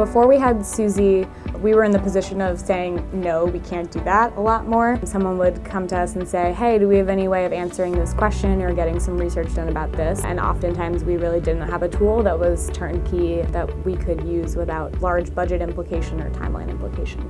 Before we had Susie, we were in the position of saying, no, we can't do that a lot more. Someone would come to us and say, hey, do we have any way of answering this question or getting some research done about this? And oftentimes we really didn't have a tool that was turnkey that we could use without large budget implication or timeline implication.